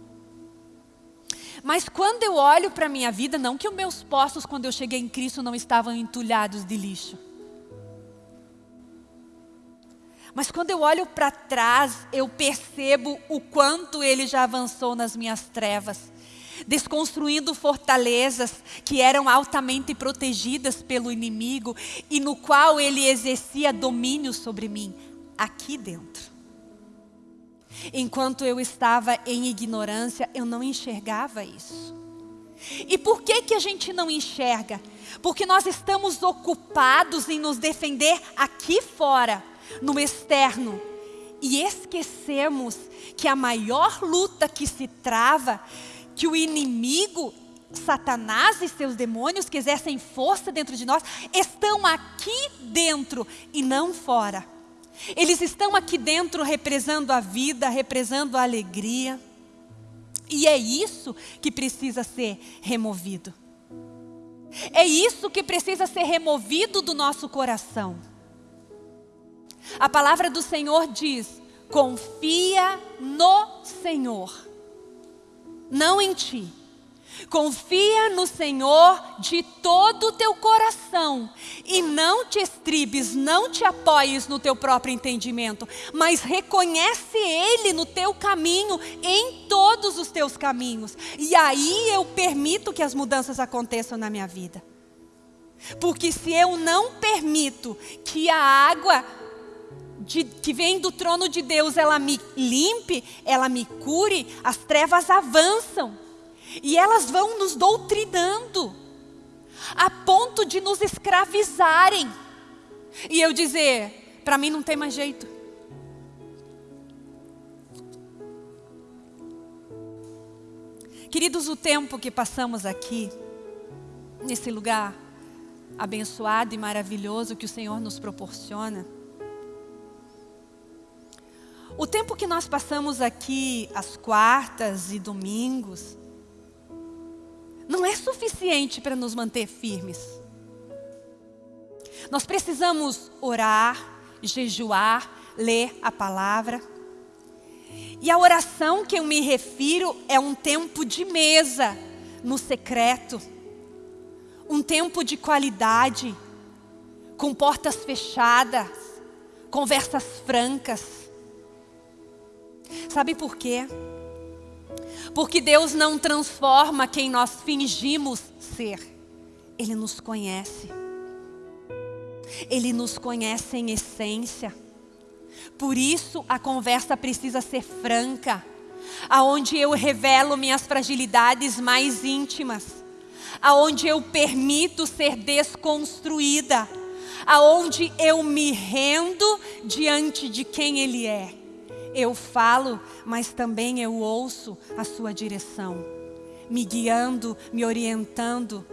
Mas quando eu olho para a minha vida, não que os meus poços, quando eu cheguei em Cristo, não estavam entulhados de lixo. Mas quando eu olho para trás, eu percebo o quanto Ele já avançou nas minhas trevas desconstruindo fortalezas que eram altamente protegidas pelo inimigo e no qual ele exercia domínio sobre mim, aqui dentro. Enquanto eu estava em ignorância, eu não enxergava isso. E por que que a gente não enxerga? Porque nós estamos ocupados em nos defender aqui fora no externo. E esquecemos que a maior luta que se trava, que o inimigo, Satanás e seus demônios que exercem força dentro de nós, estão aqui dentro e não fora. Eles estão aqui dentro represando a vida, represando a alegria. E é isso que precisa ser removido. É isso que precisa ser removido do nosso coração. A palavra do Senhor diz: confia no Senhor, não em ti. Confia no Senhor de todo o teu coração e não te estribes, não te apoies no teu próprio entendimento, mas reconhece Ele no teu caminho, em todos os teus caminhos. E aí eu permito que as mudanças aconteçam na minha vida. Porque se eu não permito que a água de, que vem do trono de Deus, ela me limpe, ela me cure, as trevas avançam. E elas vão nos doutrinando, a ponto de nos escravizarem. E eu dizer, para mim não tem mais jeito. Queridos, o tempo que passamos aqui, nesse lugar abençoado e maravilhoso que o Senhor nos proporciona, o tempo que nós passamos aqui, às quartas e domingos, não é suficiente para nos manter firmes. Nós precisamos orar, jejuar, ler a palavra. E a oração que eu me refiro é um tempo de mesa, no secreto. Um tempo de qualidade, com portas fechadas, conversas francas Sabe por quê? Porque Deus não transforma quem nós fingimos ser. Ele nos conhece. Ele nos conhece em essência. Por isso a conversa precisa ser franca, aonde eu revelo minhas fragilidades mais íntimas, aonde eu permito ser desconstruída, aonde eu me rendo diante de quem Ele é. Eu falo, mas também eu ouço a sua direção, me guiando, me orientando.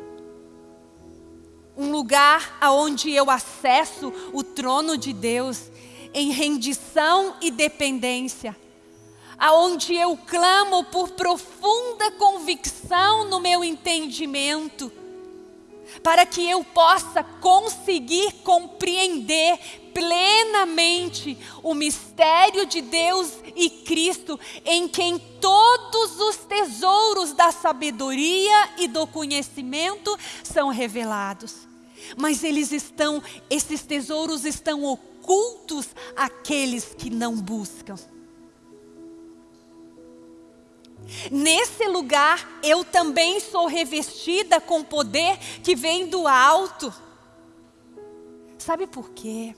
Um lugar aonde eu acesso o trono de Deus em rendição e dependência, aonde eu clamo por profunda convicção no meu entendimento, para que eu possa conseguir compreender plenamente o mistério de Deus e Cristo, em quem todos os tesouros da sabedoria e do conhecimento são revelados. Mas eles estão, esses tesouros estão ocultos àqueles que não buscam. Nesse lugar eu também sou revestida com poder que vem do alto Sabe por quê?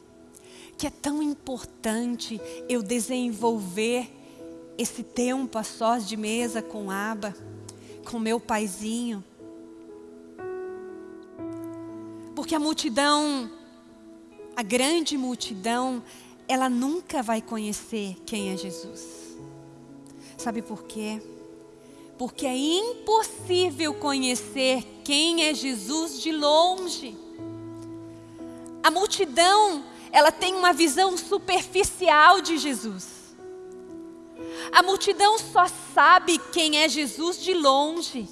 Que é tão importante eu desenvolver esse tempo a sós de mesa com Aba, com meu paizinho. Porque a multidão, a grande multidão, ela nunca vai conhecer quem é Jesus. Sabe por quê? Porque é impossível conhecer quem é Jesus de longe. A multidão, ela tem uma visão superficial de Jesus. A multidão só sabe quem é Jesus de longe.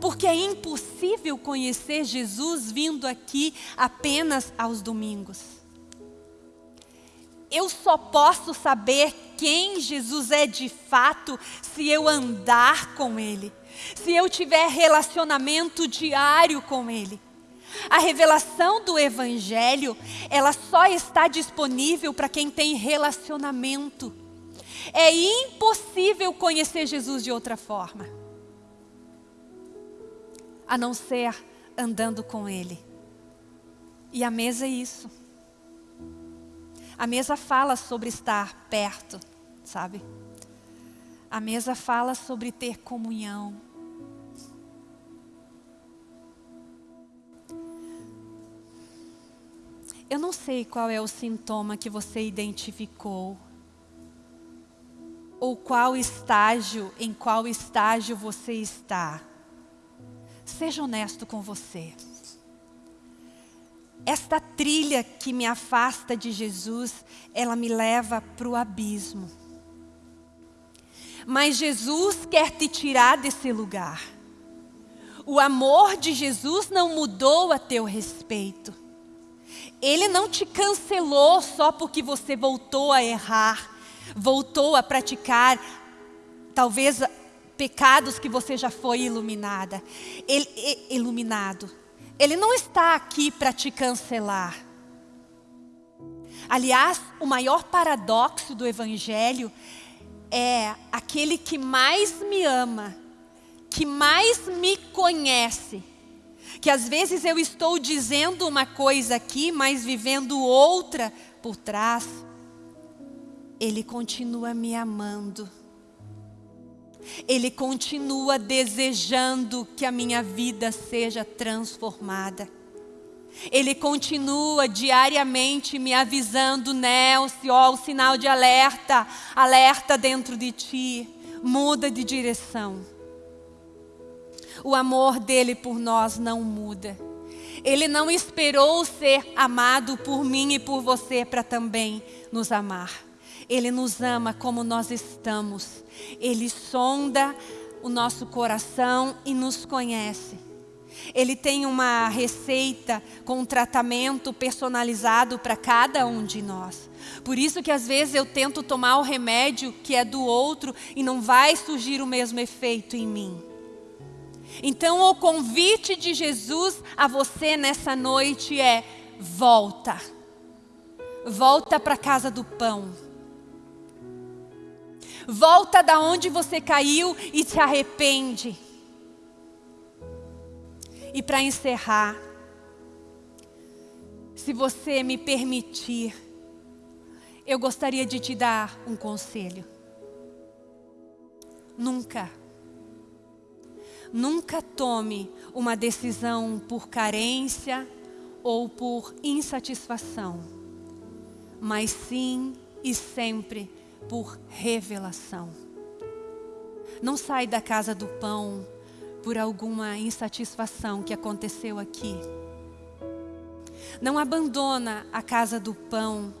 Porque é impossível conhecer Jesus vindo aqui apenas aos domingos. Eu só posso saber quem Jesus é de fato se eu andar com Ele, se eu tiver relacionamento diário com Ele. A revelação do Evangelho, ela só está disponível para quem tem relacionamento. É impossível conhecer Jesus de outra forma, a não ser andando com Ele. E a mesa é isso. A mesa fala sobre estar perto, sabe? A mesa fala sobre ter comunhão. Eu não sei qual é o sintoma que você identificou. Ou qual estágio, em qual estágio você está. Seja honesto com você. Esta trilha que me afasta de Jesus, ela me leva para o abismo. Mas Jesus quer te tirar desse lugar. O amor de Jesus não mudou a teu respeito. Ele não te cancelou só porque você voltou a errar, voltou a praticar talvez pecados que você já foi iluminada, ele, iluminado. Ele não está aqui para te cancelar. Aliás, o maior paradoxo do Evangelho é aquele que mais me ama, que mais me conhece, que às vezes eu estou dizendo uma coisa aqui, mas vivendo outra por trás. Ele continua me amando. Ele continua desejando que a minha vida seja transformada. Ele continua diariamente me avisando, Nelson, ó, o sinal de alerta, alerta dentro de ti, muda de direção. O amor dele por nós não muda. Ele não esperou ser amado por mim e por você para também nos amar. Ele nos ama como nós estamos. Ele sonda o nosso coração e nos conhece. Ele tem uma receita com um tratamento personalizado para cada um de nós. Por isso que às vezes eu tento tomar o remédio que é do outro e não vai surgir o mesmo efeito em mim. Então o convite de Jesus a você nessa noite é: volta. Volta para a casa do pão. Volta da onde você caiu e se arrepende. E para encerrar, se você me permitir, eu gostaria de te dar um conselho. Nunca Nunca tome uma decisão por carência ou por insatisfação, mas sim e sempre por revelação. Não sai da casa do pão por alguma insatisfação que aconteceu aqui. Não abandona a casa do pão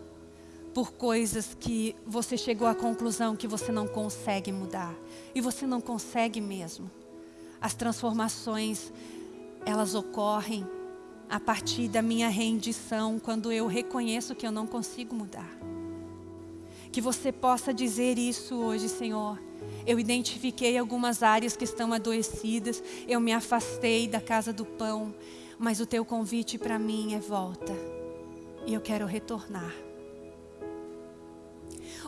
por coisas que você chegou à conclusão que você não consegue mudar. E você não consegue mesmo. As transformações, elas ocorrem a partir da minha rendição, quando eu reconheço que eu não consigo mudar. Que você possa dizer isso hoje, Senhor. Eu identifiquei algumas áreas que estão adoecidas, eu me afastei da casa do pão, mas o teu convite para mim é volta. E eu quero retornar.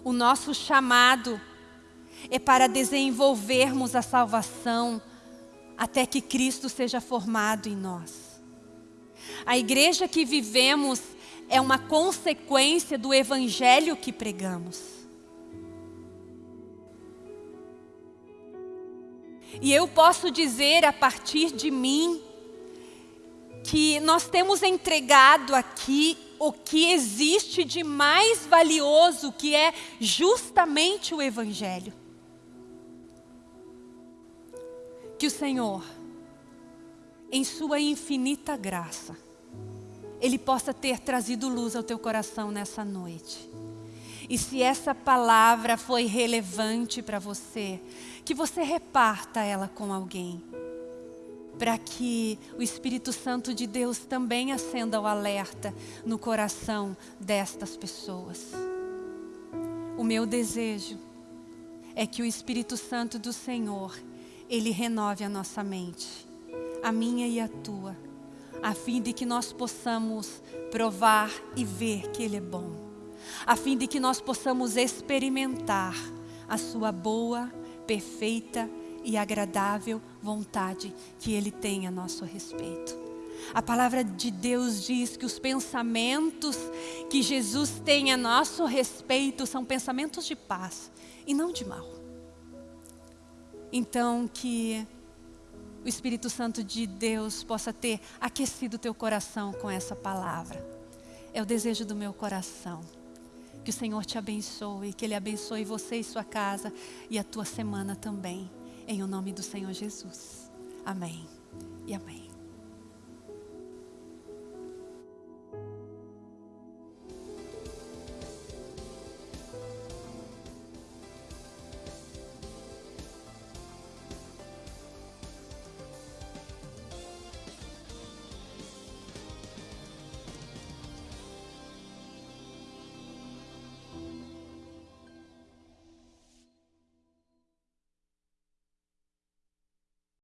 O nosso chamado é para desenvolvermos a salvação até que Cristo seja formado em nós. A igreja que vivemos é uma consequência do evangelho que pregamos. E eu posso dizer a partir de mim que nós temos entregado aqui o que existe de mais valioso, que é justamente o Evangelho. Que o Senhor, em Sua infinita graça, Ele possa ter trazido luz ao teu coração nessa noite. E se essa palavra foi relevante para você, que você reparta ela com alguém para que o Espírito Santo de Deus também acenda o alerta no coração destas pessoas. O meu desejo é que o Espírito Santo do Senhor, ele renove a nossa mente, a minha e a tua, a fim de que nós possamos provar e ver que ele é bom, a fim de que nós possamos experimentar a sua boa, perfeita e agradável vontade que Ele tem a nosso respeito. A palavra de Deus diz que os pensamentos que Jesus tem a nosso respeito são pensamentos de paz e não de mal. Então, que o Espírito Santo de Deus possa ter aquecido teu coração com essa palavra. É o desejo do meu coração. Que o Senhor te abençoe, que Ele abençoe você e sua casa e a tua semana também. Em o nome do Senhor Jesus. Amém e amém.